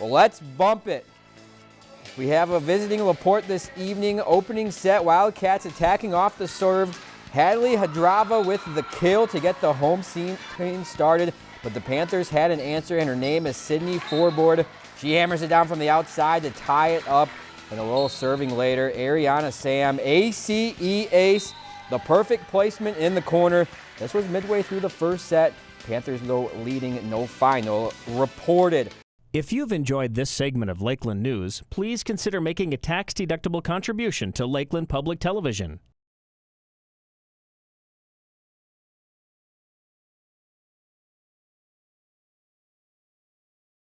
Well, let's bump it. We have a visiting Laporte this evening. Opening set, Wildcats attacking off the serve. Hadley Hadrava with the kill to get the home team started, but the Panthers had an answer, and her name is Sydney Forboard. She hammers it down from the outside to tie it up, and a little serving later. Ariana Sam, ACE ace, the perfect placement in the corner. This was midway through the first set. Panthers, though, leading no final reported. If you've enjoyed this segment of Lakeland News, please consider making a tax-deductible contribution to Lakeland Public Television.